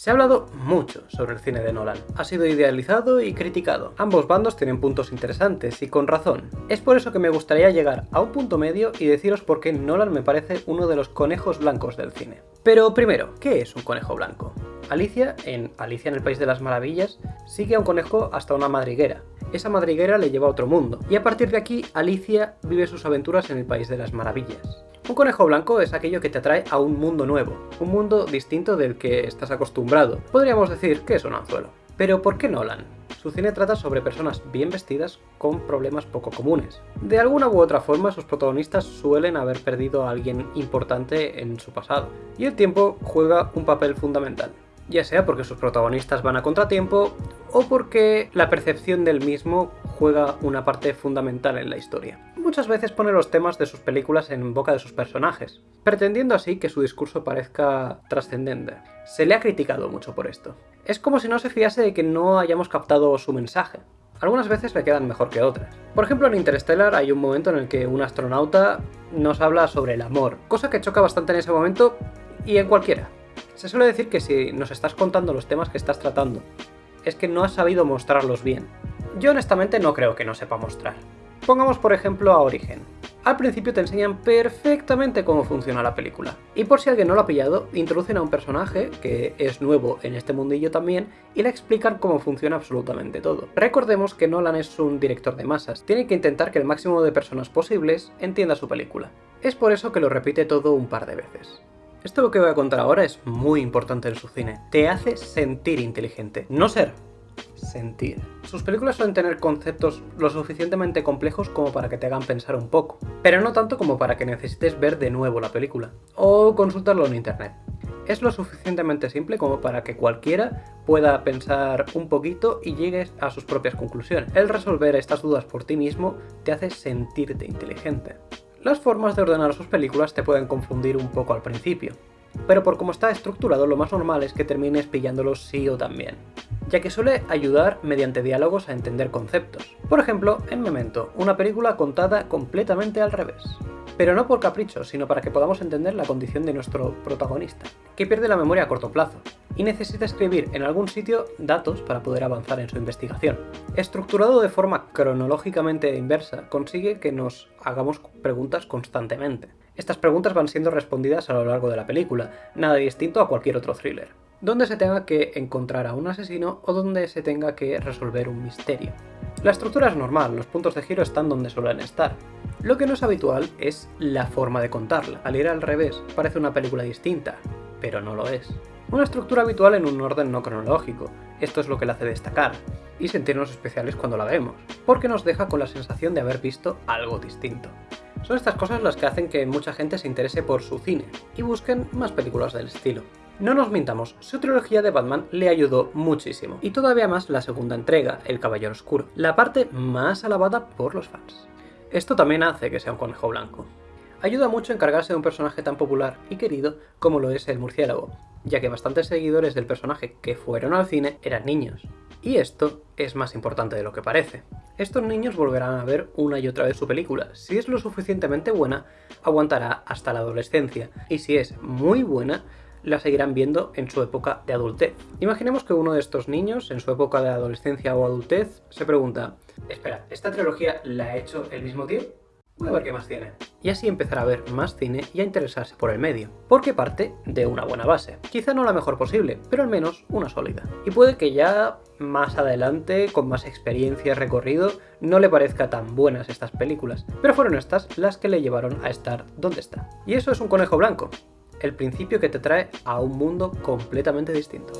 Se ha hablado mucho sobre el cine de Nolan. Ha sido idealizado y criticado. Ambos bandos tienen puntos interesantes y con razón. Es por eso que me gustaría llegar a un punto medio y deciros por qué Nolan me parece uno de los conejos blancos del cine. Pero primero, ¿qué es un conejo blanco? Alicia, en Alicia en el País de las Maravillas, sigue a un conejo hasta una madriguera. Esa madriguera le lleva a otro mundo, y a partir de aquí Alicia vive sus aventuras en el País de las Maravillas. Un conejo blanco es aquello que te atrae a un mundo nuevo, un mundo distinto del que estás acostumbrado. Podríamos decir que es un anzuelo. Pero ¿por qué Nolan? Su cine trata sobre personas bien vestidas con problemas poco comunes. De alguna u otra forma sus protagonistas suelen haber perdido a alguien importante en su pasado, y el tiempo juega un papel fundamental ya sea porque sus protagonistas van a contratiempo o porque la percepción del mismo juega una parte fundamental en la historia. Muchas veces pone los temas de sus películas en boca de sus personajes, pretendiendo así que su discurso parezca trascendente. Se le ha criticado mucho por esto. Es como si no se fiase de que no hayamos captado su mensaje. Algunas veces le quedan mejor que otras. Por ejemplo, en Interstellar hay un momento en el que un astronauta nos habla sobre el amor, cosa que choca bastante en ese momento y en cualquiera. Se suele decir que si nos estás contando los temas que estás tratando, es que no has sabido mostrarlos bien. Yo honestamente no creo que no sepa mostrar. Pongamos por ejemplo a Origen. Al principio te enseñan perfectamente cómo funciona la película. Y por si alguien no lo ha pillado, introducen a un personaje, que es nuevo en este mundillo también, y le explican cómo funciona absolutamente todo. Recordemos que Nolan es un director de masas, tiene que intentar que el máximo de personas posibles entienda su película. Es por eso que lo repite todo un par de veces. Esto lo que voy a contar ahora es muy importante en su cine. Te hace sentir inteligente, no ser, sentir. Sus películas suelen tener conceptos lo suficientemente complejos como para que te hagan pensar un poco, pero no tanto como para que necesites ver de nuevo la película, o consultarlo en internet. Es lo suficientemente simple como para que cualquiera pueda pensar un poquito y llegues a sus propias conclusiones. El resolver estas dudas por ti mismo te hace sentirte inteligente. Las formas de ordenar sus películas te pueden confundir un poco al principio, pero por cómo está estructurado lo más normal es que termines pillándolos sí o también, ya que suele ayudar mediante diálogos a entender conceptos. Por ejemplo, en Memento, una película contada completamente al revés pero no por capricho, sino para que podamos entender la condición de nuestro protagonista, que pierde la memoria a corto plazo, y necesita escribir en algún sitio datos para poder avanzar en su investigación. Estructurado de forma cronológicamente inversa, consigue que nos hagamos preguntas constantemente. Estas preguntas van siendo respondidas a lo largo de la película, nada distinto a cualquier otro thriller, donde se tenga que encontrar a un asesino o donde se tenga que resolver un misterio. La estructura es normal, los puntos de giro están donde suelen estar, lo que no es habitual es la forma de contarla. Al ir al revés, parece una película distinta, pero no lo es. Una estructura habitual en un orden no cronológico. Esto es lo que la hace destacar, y sentirnos especiales cuando la vemos, porque nos deja con la sensación de haber visto algo distinto. Son estas cosas las que hacen que mucha gente se interese por su cine, y busquen más películas del estilo. No nos mintamos, su trilogía de Batman le ayudó muchísimo, y todavía más la segunda entrega, El Caballero Oscuro, la parte más alabada por los fans. Esto también hace que sea un conejo blanco. Ayuda mucho encargarse de un personaje tan popular y querido como lo es el murciélago, ya que bastantes seguidores del personaje que fueron al cine eran niños. Y esto es más importante de lo que parece. Estos niños volverán a ver una y otra vez su película. Si es lo suficientemente buena, aguantará hasta la adolescencia. Y si es muy buena, la seguirán viendo en su época de adultez. Imaginemos que uno de estos niños, en su época de adolescencia o adultez, se pregunta Espera, ¿esta trilogía la ha hecho el mismo tío? Voy a ver qué más tiene. Y así empezará a ver más cine y a interesarse por el medio, porque parte de una buena base. Quizá no la mejor posible, pero al menos una sólida. Y puede que ya más adelante, con más experiencia recorrido, no le parezca tan buenas estas películas, pero fueron estas las que le llevaron a estar donde está. Y eso es un conejo blanco, el principio que te trae a un mundo completamente distinto.